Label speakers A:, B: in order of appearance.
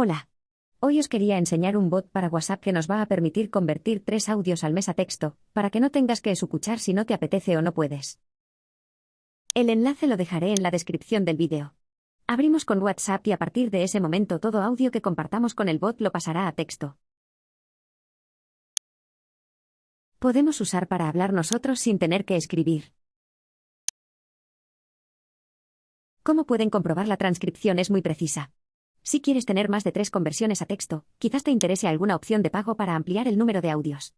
A: Hola. Hoy os quería enseñar un bot para WhatsApp que nos va a permitir convertir tres audios al mes a texto, para que no tengas que escuchar si no te apetece o no puedes. El enlace lo dejaré en la descripción del vídeo. Abrimos con WhatsApp y a partir de ese momento todo audio que compartamos con el bot lo pasará a texto. Podemos usar para hablar nosotros sin tener que escribir. ¿Cómo pueden comprobar la transcripción es muy precisa? Si quieres tener más de tres conversiones a texto, quizás te interese alguna opción de pago para ampliar el número de audios.